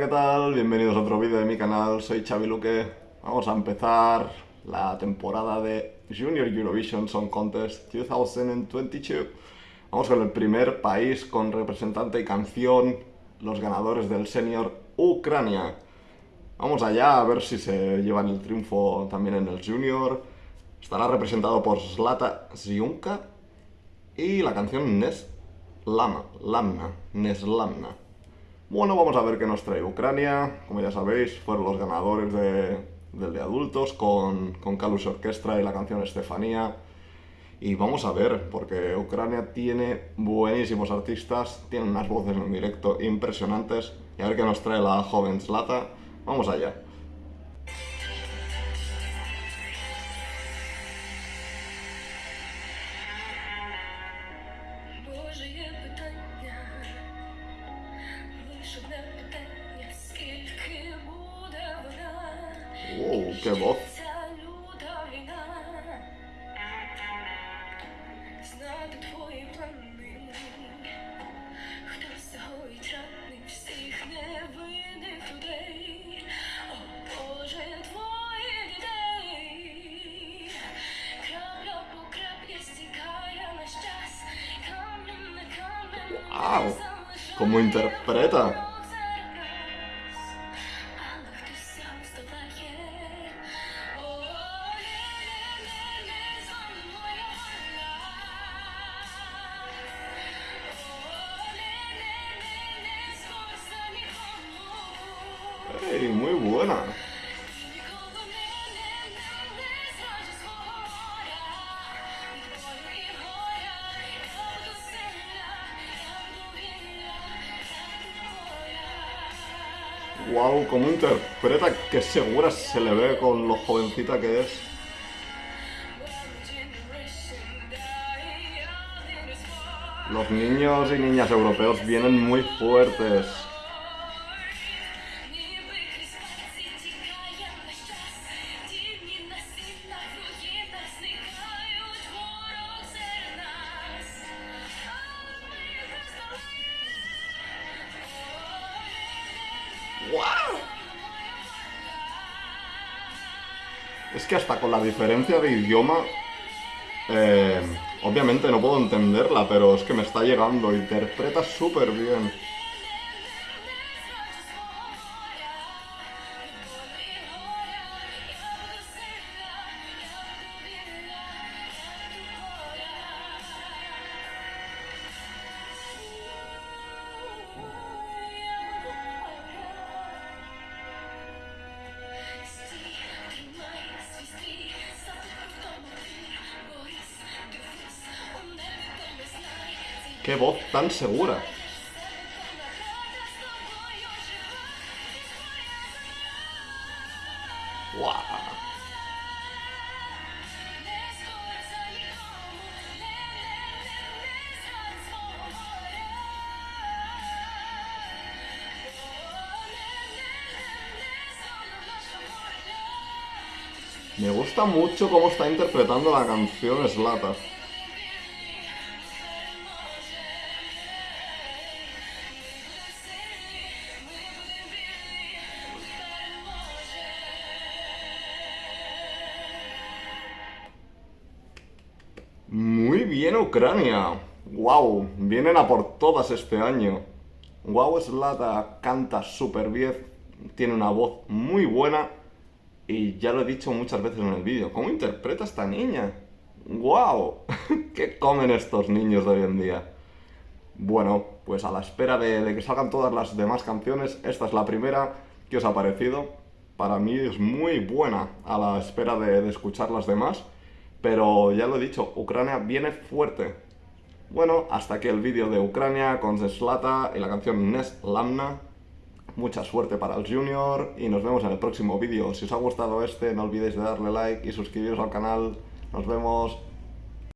¿qué tal? Bienvenidos a otro vídeo de mi canal, soy Xavi Luque. Vamos a empezar la temporada de Junior Eurovision Song Contest 2022. Vamos con el primer país con representante y canción, los ganadores del Senior Ucrania. Vamos allá a ver si se llevan el triunfo también en el Junior. Estará representado por Slata Ziunka y la canción Nes Lama, Lamna, Neslamna. Bueno, vamos a ver qué nos trae Ucrania. Como ya sabéis, fueron los ganadores del de adultos con, con Kalus Orquestra y la canción Estefanía. Y vamos a ver, porque Ucrania tiene buenísimos artistas, tiene unas voces en directo impresionantes. Y a ver qué nos trae la joven Slata. Vamos allá. Боже, є питання, Лиш питання, скільки буде вона? Wow, qué voz. Війна, знати твої плани, хто загоїть рани всіх невинних людей, о Боже, твоїх дітей, крапля по краплі стікає наш час, камінь на Wow, como interpreta. Hey, muy buena. ¡Wow! Cómo interpreta, qué segura se le ve con lo jovencita que es. Los niños y niñas europeos vienen muy fuertes. Es que hasta con la diferencia de idioma, eh, obviamente no puedo entenderla, pero es que me está llegando, interpreta súper bien. ¡Qué voz tan segura! Me gusta mucho cómo está interpretando la canción Slata. Bien Ucrania. Wow, vienen a por todas este año. Wow, Slata canta súper bien, tiene una voz muy buena y ya lo he dicho muchas veces en el vídeo. ¿Cómo interpreta esta niña? ¡Wow! ¿Qué comen estos niños de hoy en día? Bueno, pues a la espera de, que salgan todas las demás canciones, esta es la primera que os ha parecido. Para mí es muy buena a la espera de escuchar las demás. Pero ya lo he dicho, Ucrania viene fuerte. Bueno, hasta aquí el vídeo de Ucrania con Zeslata y la canción Nes Lamna. Mucha suerte para el Junior y nos vemos en el próximo vídeo. Si os ha gustado este, no olvidéis de darle like y suscribiros al canal. Nos vemos.